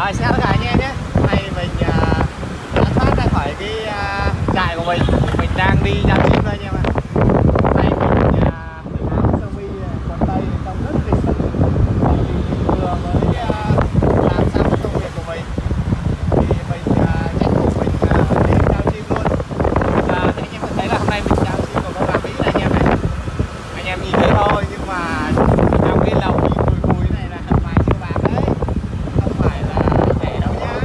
Rồi xin chào tất cả anh em nhé. Hôm nay mình uh, đã thoát ra khỏi cái uh, trại của mình. Mình đang đi ra chim đây anh em ạ Hôm nay mình uh, tự áo sơ mi, quần tây trông rất lịch sự Thì mình vừa mới uh, làm xong công việc của mình Thì mình uh, tranh thủ mình uh, đi giao chim luôn uh, Thì anh em thấy là hôm nay mình giao chim của con gà Mỹ này anh em này Anh em nhìn thấy thôi nhưng mà trong cái lồng nhìn cùi cùi này là vài triệu bạc đấy không phải là rẻ đâu nhá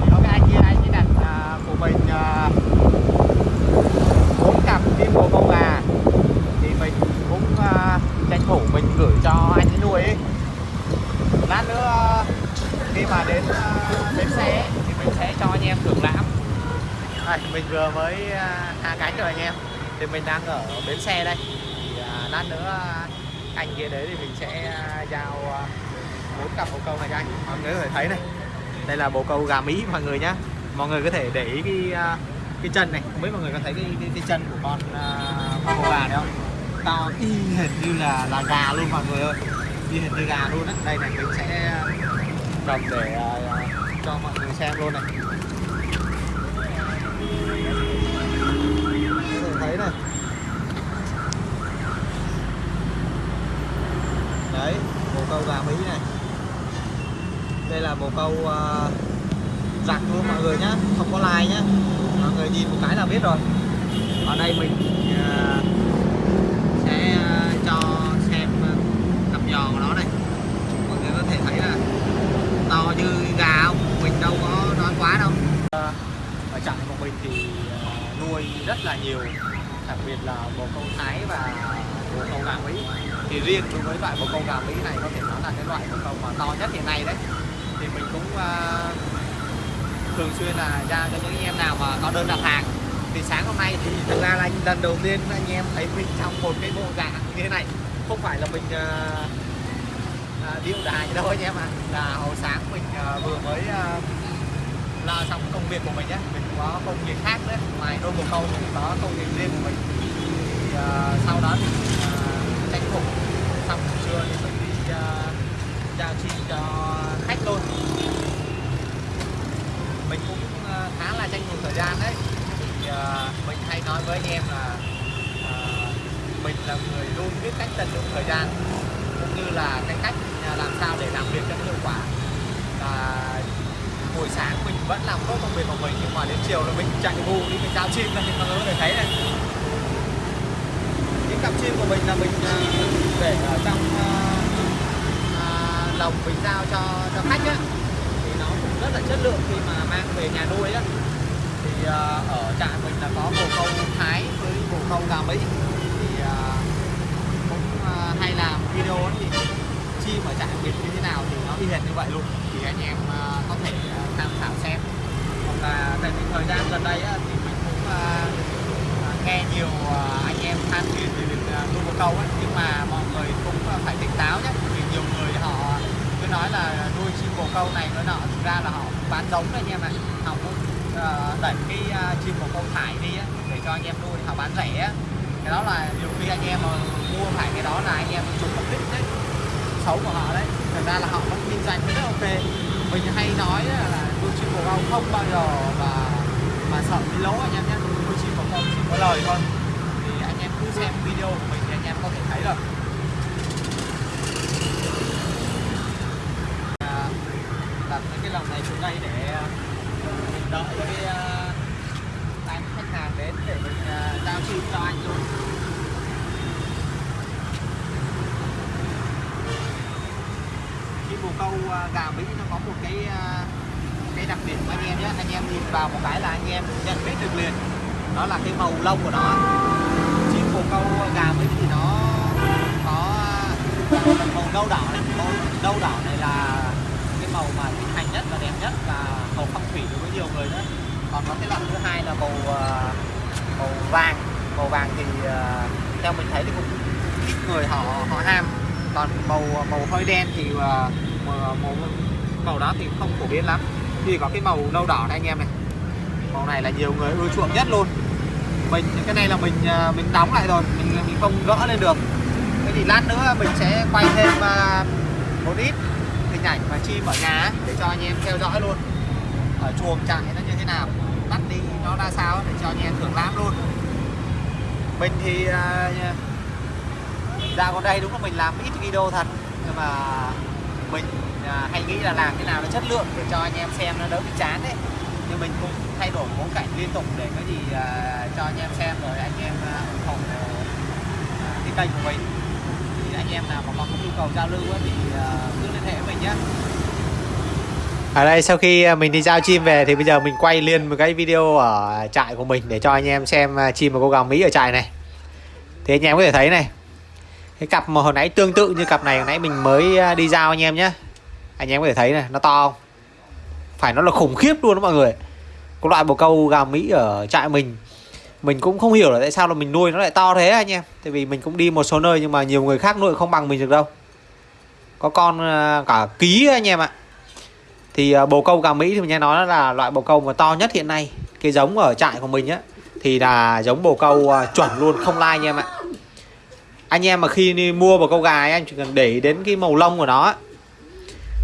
thì có cái anh kia anh ấy đặt à, của mình à, bốn cặp kim bồ câu gà thì mình cũng à, tranh thủ mình gửi cho anh ấy nuôi ấy lát nữa ờ, khi mà đến ờ, bến xe thì mình sẽ cho anh em thưởng lãm. Đây, mình vừa mới ờ, hạ cánh rồi anh em. Thì mình đang ở bến xe đây. Thì lát nữa anh kia đấy thì mình sẽ giao bốn cặp bồ câu này cho anh. Mọi người có thể thấy này. Đây là bồ câu gà mỹ mọi người nhá. Mọi người có thể để ý cái cái chân này. Không biết mọi người có thấy cái cái, cái chân của con con bồ gà đấy không? To y hệt như là là gà luôn mọi người ơi y hệt như gà luôn á. Đây này mình sẽ ờ, cầm để ờ, cho mọi người xem luôn này. Có thể thấy này. Đấy bồ câu gà mỹ này. Đây là bồ câu uh, luôn mọi người nhá không có like nhá. Mọi người nhìn một cái là biết rồi. Ở đây mình uh, sẽ uh, cho giò của nó này. Mọi người có thể thấy là to như gà không? Mình đâu có nói quá đâu. Ờ, ở trại của mình thì ờ, nuôi rất là nhiều đặc biệt là bồ câu thái và bồ câu gà mỹ. Thì riêng đối với loại bồ câu gà mỹ này có thể nói là cái loại bồ câu mà to nhất hiện nay đấy. Thì mình cũng uh, thường xuyên là ra cho những anh em nào mà có đơn đặt hàng. Thì sáng hôm nay thì thực ra là anh lần đầu tiên anh em thấy mình trong một cái bộ dạng như thế này không phải là mình ờ, ờ, uh, uh, điệu đài đâu anh em ạ. À. là hồi sáng mình uh, vừa mới uh, lo xong công việc của mình nhé mình có công việc khác đấy ngoài đôi một câu mình có công việc riêng của mình. Thì uh, sau đó thì uh, tranh thủ. Xong buổi trưa thì mình đi uh, chào chi cho khách luôn. Mình cũng uh, khá là tranh thủ thời gian đấy. Thì uh, mình hay nói với anh em là uh, mình là người luôn biết cách tận dụng thời gian cũng như là cái cách à, làm sao để làm việc cho nó hiệu quả. Và buổi sáng mình vẫn làm tốt công việc của mình nhưng mà đến chiều là mình chạy vù đi mình giao chim ra thì mọi người có thể thấy này. Những cặp chim của mình là mình à, để ở trong uh, lồng mình giao cho cho khách á. Thì nó cũng rất là chất lượng khi mà mang về nhà nuôi á. Thì uh, ở trại mình là có bồ câu thái với bồ câu gà mỹ thì uh, cũng uh, hay làm video thì chim ở trại mình như thế nào thì nó y hệt như vậy luôn. Thì anh em à, có thể à, tham khảo xem. Hoặc là tại vì thời gian gần đây thì mình cũng à, nghe nhiều anh em than phiền về việc nuôi bồ câu ấy nhưng mà mọi người cũng phải tỉnh táo nhé. Vì nhiều người họ cứ nói là nuôi chim bồ câu này nó nọ, thực ra là họ bán giống đấy anh em ạ. Họ cũng đẩy cái chim bồ câu thải đi để cho anh em nuôi, họ bán rẻ cái đó là nhiều khi anh em mà mua phải cái đó là anh em chụp mục đích đấy. Xấu của họ đấy. Thật ra là họ vẫn kinh doanh rất ok. Mình hay nói là nuôi chim bồ câu không bao giờ mà mà sợ bị lỗ anh em nhé. Nuôi chim bồ câu chỉ có lời thôi. Thì anh em cứ xem video của mình thì anh em có thể thấy được. À, đặt cái lòng này xuống đây để ờ, đợi cái ờ, khách hàng đến để mình à, giao chim cho anh luôn. Khi bồ câu à, gà mỹ nó có một cái à, cái đặc điểm của anh em nhé. Anh em nhìn vào một cái là anh em nhận biết được liền. Đó là cái màu lông của nó chim bồ câu gà mỹ thì nó có màu nâu đỏ này màu nâu đỏ này là cái màu mà thịnh hành nhất và đẹp nhất và màu phong thủy đối với nhiều người nữa còn có cái loại thứ hai là màu màu vàng màu vàng thì theo mình thấy thì cũng ít người họ họ ham. Còn màu màu hơi đen thì à, màu, màu màu đó thì không phổ biến lắm. Thì có cái màu nâu đỏ này anh em này. Màu này là nhiều người ưa chuộng nhất luôn. Mình cái này là mình à, mình đóng lại rồi mình mình không gỡ lên được. Thế thì lát nữa mình sẽ quay thêm à, một ít hình ảnh mà chim ở nhà để cho anh em theo dõi luôn. Ở chuồng chạy nó như thế nào bắt đi nó ra sao để cho anh em thưởng lãm luôn. Mình thì Dạ, ra con đây đúng là mình làm ít video thật. Nhưng mà mình à, hay nghĩ là làm thế nào nó chất lượng để cho anh em xem nó đỡ bị chán đấy. Nhưng mình cũng thay đổi bối cảnh liên tục để có gì à, cho anh em xem rồi anh em à, ủng hộ à, cái kênh của mình. Thì anh em nào mà có nhu cầu giao lưu thì à, cứ liên hệ với mình nhé. Ở đây sau khi mình đi giao chim về thì bây giờ mình quay liền một cái video ở trại của mình để cho anh em xem chim và cô gà Mỹ ở trại này. Thì anh em có thể thấy này cái cặp mà hồi nãy tương tự như cặp này, hồi nãy mình mới à, đi giao anh em nhé anh em có thể thấy này, nó to không? Phải nó là khủng khiếp luôn đó mọi người. Có loại bồ câu gà Mỹ ở trại mình. Mình cũng không hiểu là tại sao là mình nuôi nó lại to thế anh em. Tại vì mình cũng đi một số nơi nhưng mà nhiều người khác nuôi không bằng mình được đâu. Có con à, cả ký anh em ạ. Thì à, bồ câu gà Mỹ thì mình nghe nói là loại bồ câu mà to nhất hiện nay, cái giống ở trại của mình á, thì là giống bồ câu chuẩn luôn, không lai anh em ạ anh em mà khi đi mua một câu gà ấy, anh chỉ cần để ý đến cái màu lông của nó.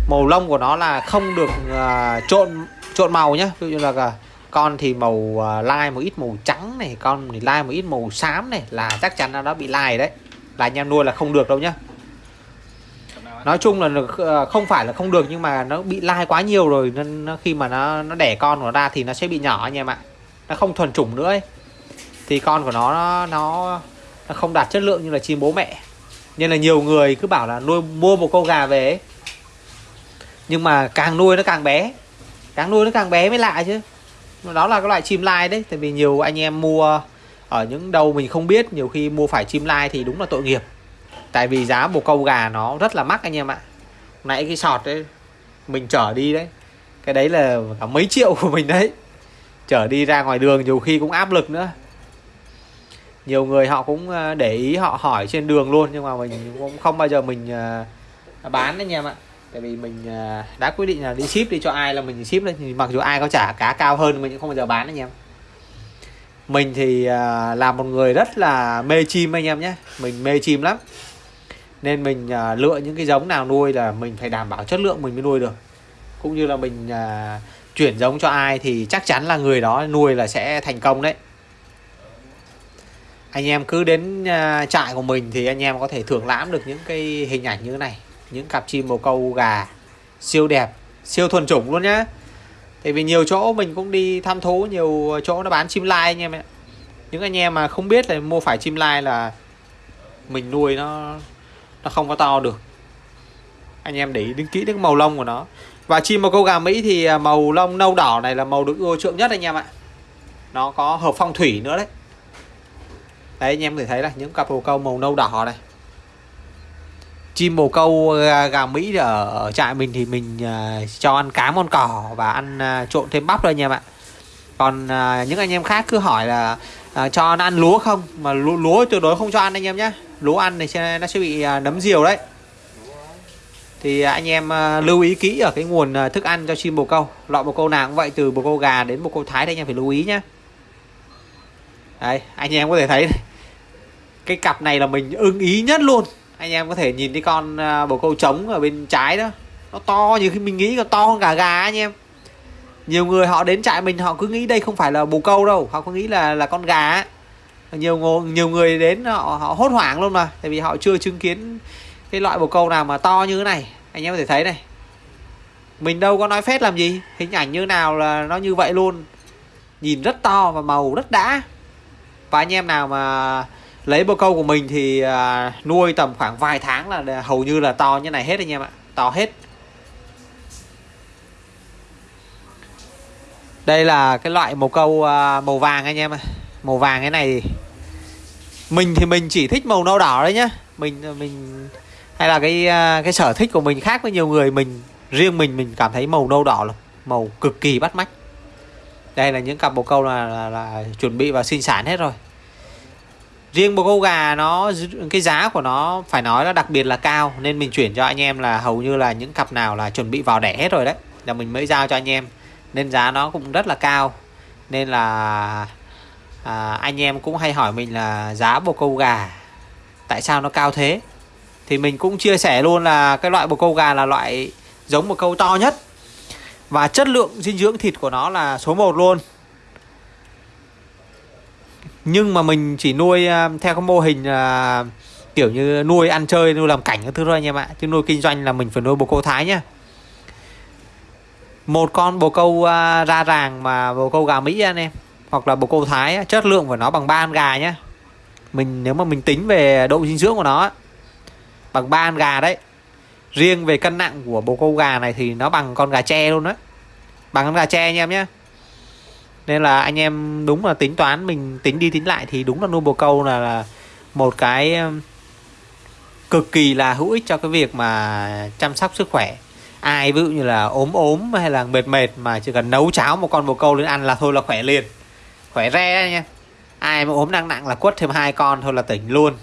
Màu lông của nó là không được uh, trộn trộn màu nhá. Ví dụ như là con thì màu uh, lai một ít màu trắng này con thì lai một ít màu xám này là chắc chắn là nó bị lai đấy. Là anh em nuôi là không được đâu nhá. Nói chung là uh, không phải là không được nhưng mà nó bị lai quá nhiều rồi nên nó, khi mà nó nó đẻ con của nó ra thì nó sẽ bị nhỏ anh em ạ. Nó không thuần chủng nữa ấy. thì con của nó nó nó nó không đạt chất lượng như là chim bố mẹ. Nên là nhiều người cứ bảo là nuôi, mua một con gà về ấy. nhưng mà càng nuôi nó càng bé. Càng nuôi nó càng bé mới lạ chứ. Đó là cái loại chim lai đấy, tại vì nhiều anh em mua ở những đâu mình không biết, nhiều khi mua phải chim lai thì đúng là tội nghiệp. Tại vì giá bồ câu gà nó rất là mắc anh em ạ. Nãy cái sọt đấy, mình chở đi đấy. Cái đấy là cả mấy triệu của mình đấy. Chở đi ra ngoài đường nhiều khi cũng áp lực nữa nhiều người họ cũng ờ, để ý họ hỏi trên đường luôn, nhưng mà mình cũng không bao giờ mình ờ, bán đấy anh em ạ. Tại vì mình ờ, đã quyết định là đi ship đi cho ai là mình ship lên thì mặc dù ai có trả cá cao hơn mình cũng không bao giờ bán anh em. Mình thì là một người rất là mê chim anh em nhé. Mình mê chim lắm. Nên mình lựa những cái giống nào nuôi là mình phải đảm bảo chất lượng mình mới nuôi được. Cũng như là mình chuyển giống cho ai thì chắc chắn là người đó nuôi là sẽ thành công đấy anh em cứ đến uh, trại của mình thì anh em có thể thưởng lãm được những cái hình ảnh như thế này. Những cặp chim bồ câu gà siêu đẹp siêu thuần chủng luôn nhá. Tại vì nhiều chỗ mình cũng đi thăm thú nhiều chỗ nó bán chim lai anh em ạ. Những anh em mà không biết là mua phải chim lai là mình nuôi nó nó không có to được. Anh em để ý đến kỹ đến màu lông của nó. Và chim bồ câu gà Mỹ thì à, màu lông nâu đỏ này là màu được ưa chuộng nhất anh em ạ. Nó có hợp phong thủy nữa đấy đấy anh em có thể thấy là những cặp bồ câu màu nâu đỏ này. Chim bồ câu à, gà, Mỹ ở, trại mình thì mình à, cho ăn cá con cỏ và ăn à, trộn thêm bắp thôi anh em ạ. Còn những anh em khác cứ hỏi là cho nó ăn lúa không? Mà lúa, lúa tuyệt đối không cho ăn anh em nhé lúa ăn thì nó sẽ bị nấm diều đấy. Thì anh em lưu ý kỹ ở cái nguồn thức ăn cho chim bồ câu loại bồ câu nào cũng vậy từ bồ câu gà đến bồ câu thái thì anh em phải lưu ý nhé đấy anh em có thể thấy cái cặp này là mình ưng ý nhất luôn. Anh em có thể nhìn cái con à, bồ câu trống ở bên trái đó. Nó to như khi mình nghĩ là to hơn cả gà anh em. Nhiều người họ đến trại mình họ cứ nghĩ đây không phải là bồ câu đâu. Họ cứ nghĩ là là con gà nhiều người, nhiều người đến họ, họ hốt hoảng luôn mà. Tại vì họ chưa chứng kiến cái loại bồ câu nào mà to như thế này. Anh em có thể thấy này. Mình đâu có nói phép làm gì. Hình ảnh như nào là nó như vậy luôn. Nhìn rất to và màu rất đã. Và anh em nào mà lấy bồ câu của mình thì à, nuôi tầm khoảng vài tháng là hầu như là to như này hết anh em ạ to hết. Đây là cái loại màu câu à, màu vàng anh em ạ. Màu vàng cái này mình thì mình chỉ thích màu nâu đỏ đấy nhá. Mình à, mình hay là cái à, cái sở thích của mình khác với nhiều người mình riêng mình mình cảm thấy màu nâu đỏ là màu cực kỳ bắt mắt. Đây là những cặp bồ câu là, là, là chuẩn bị và sinh sản hết rồi riêng bồ câu gà nó cái giá của nó phải nói là đặc biệt là cao nên mình chuyển cho anh em là hầu như là những cặp nào là chuẩn bị vào đẻ hết rồi đấy. Là mình mới giao cho anh em nên giá nó cũng rất là cao. Nên là à, anh em cũng hay hỏi mình là giá bồ câu gà tại sao nó cao thế? Thì mình cũng chia sẻ luôn là cái loại bồ câu gà là loại giống bồ câu to nhất. Và chất lượng dinh dưỡng thịt của nó là số 1 luôn nhưng mà mình chỉ nuôi à, theo cái mô hình à, kiểu như nuôi ăn chơi nuôi làm cảnh các thứ thôi anh em ạ. Chứ nuôi kinh doanh là mình phải nuôi bồ câu thái nhá. Một con bồ câu à, ra ràng mà bồ câu gà mỹ anh em hoặc là bồ câu thái chất lượng của nó bằng ba con gà nhá. Mình nếu mà mình tính về độ dinh dưỡng của nó bằng ba con gà đấy. Riêng về cân nặng của bồ câu gà này thì nó bằng con gà tre luôn đấy bằng con gà tre anh em nhé nên là anh em đúng là tính toán mình tính đi tính lại thì đúng là nuôi bồ câu là, là một cái cực kỳ là hữu ích cho cái việc mà chăm sóc sức khỏe. Ai ví dụ như là ốm ốm hay là mệt mệt mà chỉ cần nấu cháo một con bồ câu lên ăn là thôi là khỏe liền. Khỏe re nha. Ai mà ốm nặng nặng là quất thêm hai con thôi là tỉnh luôn.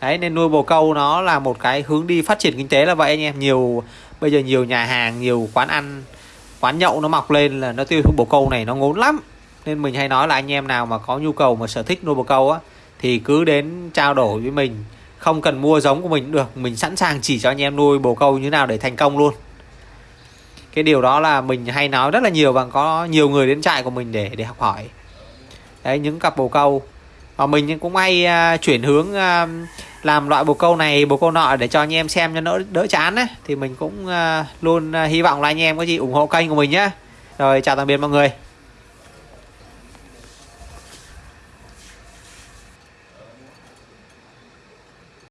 Đấy nên nuôi bồ câu nó là một cái hướng đi phát triển kinh tế là vậy anh em. Nhiều bây giờ nhiều nhà hàng nhiều quán ăn quán nhậu nó mọc lên là nó tiêu thụ bồ câu này nó ngốn lắm. Nên mình hay nói là anh em nào mà có nhu cầu mà sở thích nuôi bồ câu á thì cứ đến trao đổi với mình. Không cần mua giống của mình cũng được mình sẵn sàng chỉ cho anh em nuôi bồ câu như nào để thành công luôn. Cái điều đó là mình hay nói rất là nhiều và có nhiều người đến trại của mình để để học hỏi. Đấy những cặp bồ câu. Và mình cũng hay uh, chuyển hướng uh, làm loại bồ câu này bồ câu nọ để cho anh em xem cho đỡ đỡ chán ấy thì mình cũng uh, luôn uh, hy vọng là anh em có gì ủng hộ kênh của mình nhé rồi chào tạm biệt mọi người.